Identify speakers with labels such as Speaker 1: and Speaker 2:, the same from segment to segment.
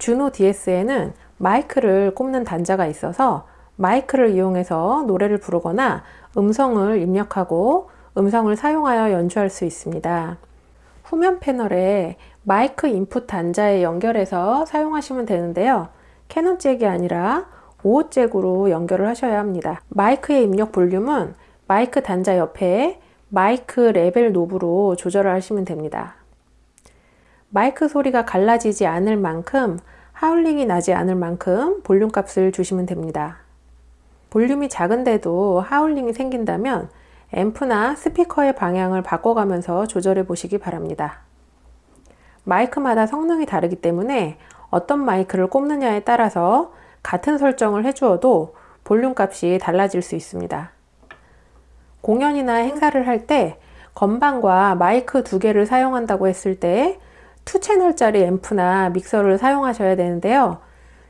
Speaker 1: JUNO DS에는 마이크를 꼽는 단자가 있어서 마이크를 이용해서 노래를 부르거나 음성을 입력하고 음성을 사용하여 연주할 수 있습니다. 후면 패널에 마이크 input 단자에 연결해서 사용하시면 되는데요. 캐논 잭이 아니라 5오 잭으로 연결을 하셔야 합니다. 마이크의 입력 볼륨은 마이크 단자 옆에 마이크 레벨 knob로 조절을 하시면 됩니다. 마이크 소리가 갈라지지 않을 만큼 하울링이 나지 않을 만큼 볼륨 값을 주시면 됩니다. 볼륨이 작은데도 하울링이 생긴다면 앰프나 스피커의 방향을 바꿔가면서 조절해 보시기 바랍니다. 마이크마다 성능이 다르기 때문에 어떤 마이크를 꼽느냐에 따라서 같은 설정을 해주어도 볼륨 값이 달라질 수 있습니다. 공연이나 행사를 할 때 건반과 마이크 두 개를 사용한다고 했을 때 2채널짜리 앰프나 믹서를 사용하셔야 되는데요.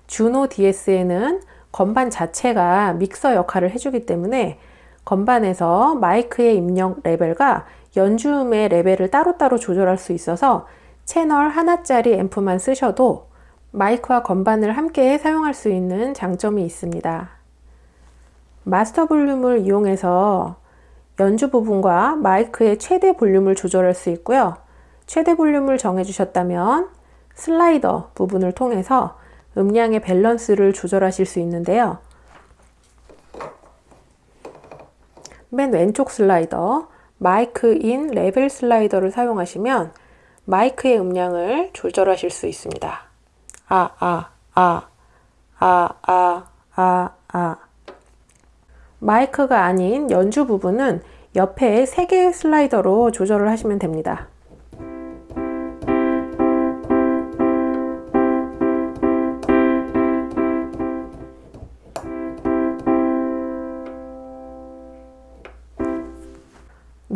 Speaker 1: 주노 DS에는 건반 자체가 믹서 역할을 해주기 때문에 건반에서 마이크의 입력 레벨과 연주음의 레벨을 따로따로 조절할 수 있어서 채널 하나짜리 앰프만 쓰셔도 마이크와 건반을 함께 사용할 수 있는 장점이 있습니다. 마스터 볼륨을 이용해서 연주 부분과 마이크의 최대 볼륨을 조절할 수 있고요. 최대 볼륨을 정해주셨다면 slider 부분을 통해서 음량의 밸런스를 조절하실 수 있는데요. 맨 왼쪽 slider 마이크 in 레벨 slider를 사용하시면 마이크의 음량을 조절하실 수 있습니다. 아, 아, 아, 아, 아, 아, 아. 마이크가 아닌 연주 부분은 옆에 3개의 슬라이더로 조절을 하시면 됩니다.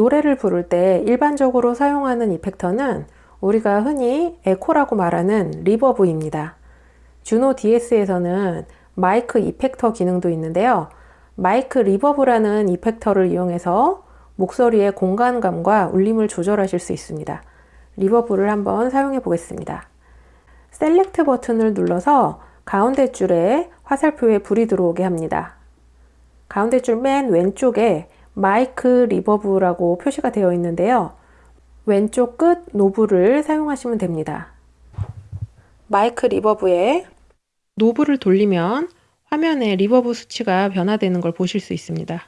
Speaker 1: 노래를 부를 때 일반적으로 사용하는 이펙터는 우리가 흔히 에코라고 말하는 reverb입니다. JUNO DS에서는 마이크 effector 기능도 있는데요. 마이크 reverb라는 effector를 이용해서 목소리의 공간감과 울림을 조절하실 수 있습니다. reverb를 한번 사용해 보겠습니다. select 버튼을 눌러서 가운데 줄에 화살표에 불이 들어오게 합니다. 가운데 줄 맨 왼쪽에 마이크 reverb라고 표시가 되어 있는데요. 왼쪽 끝 knob를 사용하시면 됩니다. 마이크 reverb에 knob를 돌리면 화면에 reverb 수치가 변화되는 걸 보실 수 있습니다.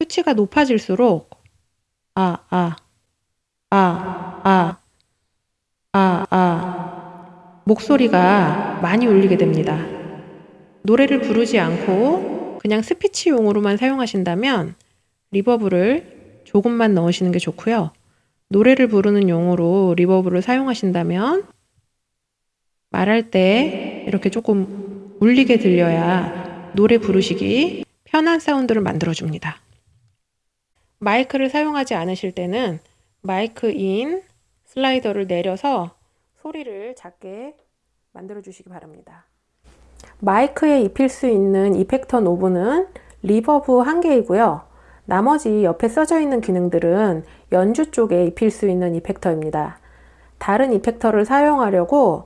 Speaker 1: 수치가 높아질수록 아, 아, 아, 아, 아, 아 목소리가 많이 울리게 됩니다. 노래를 부르지 않고 그냥 스피치용으로만 사용하신다면 reverb를 조금만 넣으시는 게 좋고요. 노래를 부르는 용도로 reverb를 사용하신다면 말할 때 이렇게 조금 울리게 들려야 노래 부르시기 편한 사운드를 만들어 줍니다. 마이크를 사용하지 않으실 때는 마이크 in 슬라이더를 내려서 소리를 작게 만들어 주시기 바랍니다. 마이크에 입힐 수 있는 effector knob는 reverb 한 개이고요. 나머지 옆에 써져 있는 기능들은 연주 쪽에 입힐 수 있는 effector입니다. 다른 effector를 사용하려고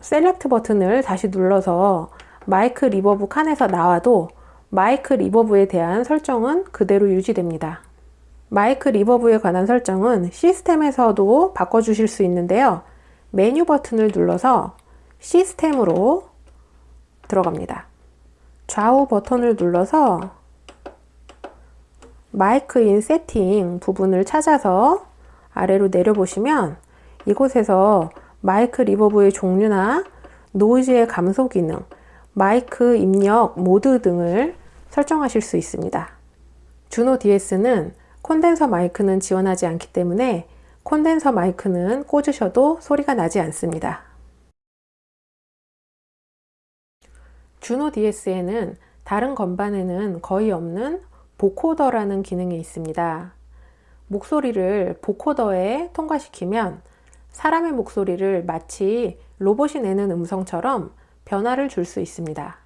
Speaker 1: select 버튼을 다시 눌러서 마이크 reverb 칸에서 나와도 마이크 reverb에 대한 설정은 그대로 유지됩니다. 마이크 reverb에 관한 설정은 시스템에서도 바꿔주실 수 있는데요. 메뉴 버튼을 눌러서 시스템으로 들어갑니다. 좌우 버튼을 눌러서 마이크 in 세팅 부분을 찾아서 아래로 내려보시면 이곳에서 마이크 reverb의 종류나 노이즈의 감소 기능, 마이크 입력 모드 등을 설정하실 수 있습니다. JUNO DS는 콘덴서 마이크는 지원하지 않기 때문에 콘덴서 마이크는 꽂으셔도 소리가 나지 않습니다. 주노 DS에는 다른 건반에는 거의 없는 보코더라는 기능이 있습니다. 목소리를 보코더에 통과시키면 사람의 목소리를 마치 로봇이 내는 음성처럼 변화를 줄 수 있습니다.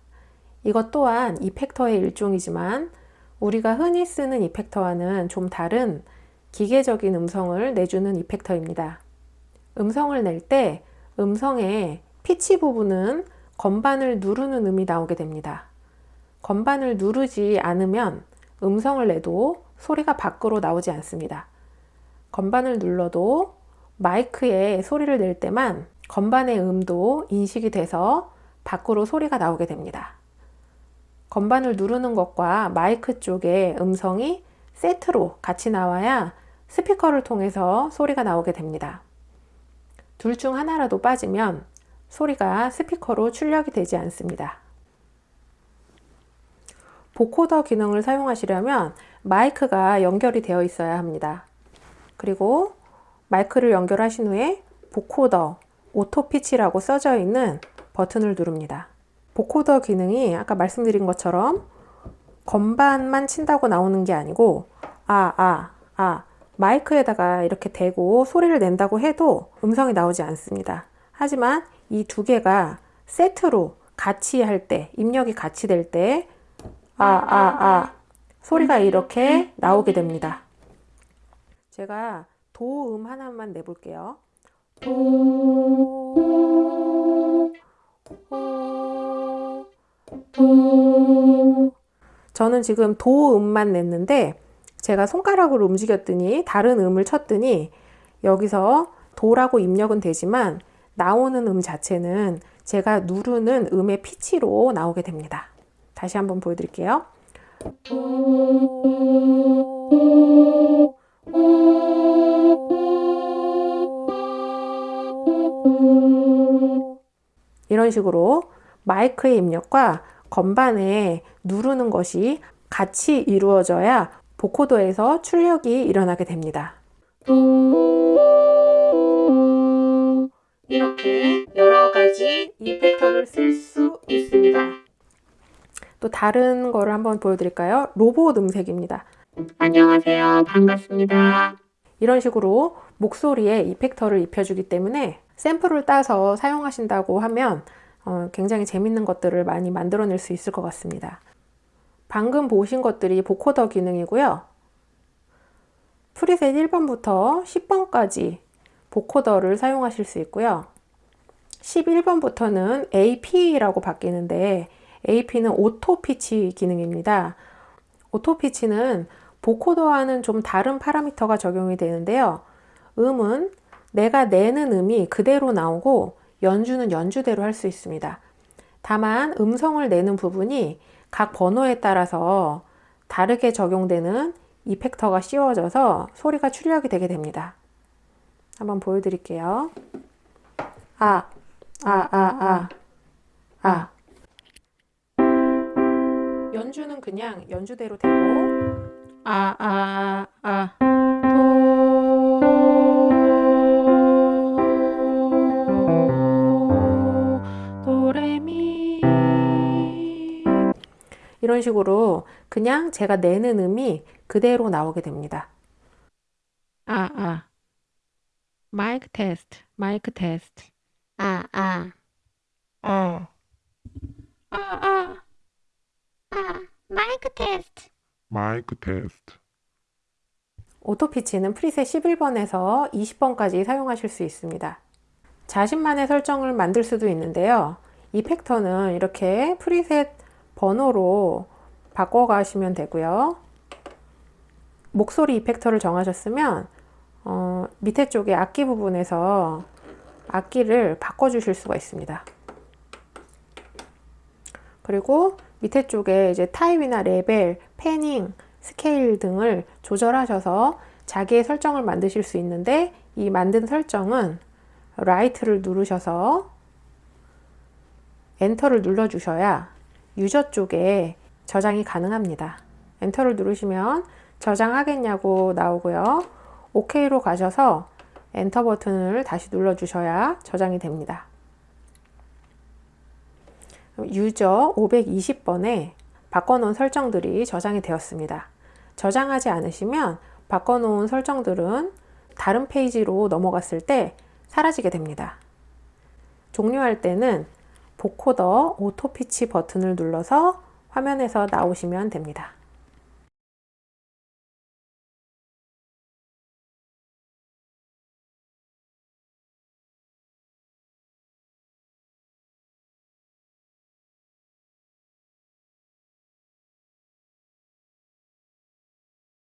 Speaker 1: 이것 또한 이펙터의 일종이지만 우리가 흔히 쓰는 이펙터와는 좀 다른 기계적인 음성을 내주는 이펙터입니다. 음성을 낼 때 음성에 피치 부분은 건반을 누르는 음이 나오게 됩니다. 건반을 누르지 않으면 음성을 내도 소리가 밖으로 나오지 않습니다. 건반을 눌러도 마이크에 소리를 낼 때만 건반의 음도 인식이 돼서 밖으로 소리가 나오게 됩니다. 건반을 누르는 것과 마이크 쪽의 음성이 세트로 같이 나와야 스피커를 통해서 소리가 나오게 됩니다. 둘 중 하나라도 빠지면 소리가 스피커로 출력이 되지 않습니다. vocoder 기능을 사용하시려면 마이크가 연결이 되어 있어야 합니다. 그리고 마이크를 연결하신 후에 vocoder auto pitch라고 써져 있는 버튼을 누릅니다. vocoder 기능이 아까 말씀드린 것처럼 건반만 친다고 나오는 게 아니고 아, 아, 아 마이크에다가 이렇게 대고 소리를 낸다고 해도 음성이 나오지 않습니다. 하지만 이 두 개가 세트로 같이 할 때, 입력이 같이 될 때, 아, 아, 아, 소리가 이렇게 나오게 됩니다. 제가 도음 하나만 내볼게요. 저는 지금 도음만 냈는데 제가 손가락으로 움직였더니 다른 음을 쳤더니 여기서 도라고 입력은 되지만 나오는 음 자체는 제가 누르는 음의 피치로 나오게 됩니다. 다시 한번 보여드릴게요. 이런 식으로 마이크의 입력과 건반에 누르는 것이 같이 이루어져야 보코더에서 출력이 일어나게 됩니다. 이렇게 여러 가지 이펙터를 쓸 수 있습니다. 또 다른 거를 한번 보여드릴까요? 로봇 음색입니다.
Speaker 2: 안녕하세요. 반갑습니다.
Speaker 1: 이런 식으로 목소리에 이펙터를 입혀주기 때문에 샘플을 따서 사용하신다고 하면 어, 굉장히 재밌는 것들을 많이 만들어낼 수 있을 것 같습니다. 방금 보신 것들이 vocoder 기능이고요. preset 1번부터 10번까지 vocoder를 사용하실 수 있고요. 11번부터는 AP라고 바뀌는데 AP는 auto pitch 기능입니다. auto pitch는 vocoder와는 좀 다른 파라미터가 적용이 되는데요. 음은 내가 내는 음이 그대로 나오고 연주는 연주대로 할 수 있습니다. 다만 음성을 내는 부분이 각 번호에 따라서 다르게 적용되는 이펙터가 씌워져서 소리가 출력이 되게 됩니다. 한번 보여드릴게요. 아, 아, 아, 아, 아. 연주는 그냥 연주대로 되고 아, 아, 아, 이런 식으로 그냥 제가 내는 음이 그대로 나오게 됩니다. 아, 아. 마이크 테스트, 마이크 테스트.
Speaker 2: 아, 아,
Speaker 1: 어. 아, 아.
Speaker 2: 아, 마이크 테스트.
Speaker 3: 마이크 테스트.
Speaker 1: auto pitch는 preset 11번에서 20번까지 사용하실 수 있습니다. 자신만의 설정을 만들 수도 있는데요. effector는 이렇게 preset 번호로 바꿔가시면 되고요. 목소리 effector를 정하셨으면 어, 밑에 쪽에 악기 부분에서 악기를 바꿔 주실 수가 있습니다. 그리고 밑에 쪽에 이제 타입이나 레벨, panning, 스케일 등을 조절하셔서 자기의 설정을 만드실 수 있는데 이 만든 설정은 write를 누르셔서 enter를 눌러 주셔야 user 쪽에 저장이 가능합니다. enter를 누르시면 저장하겠냐고 나오고요. OK로 가셔서 엔터 버튼을 다시 눌러 주셔야 저장이 됩니다. user 520번에 바꿔놓은 설정들이 저장이 되었습니다. 저장하지 않으시면 바꿔놓은 설정들은 다른 페이지로 넘어갔을 때 사라지게 됩니다. 종료할 때는 vocoder auto pitch 버튼을 눌러서 화면에서 나오시면 됩니다.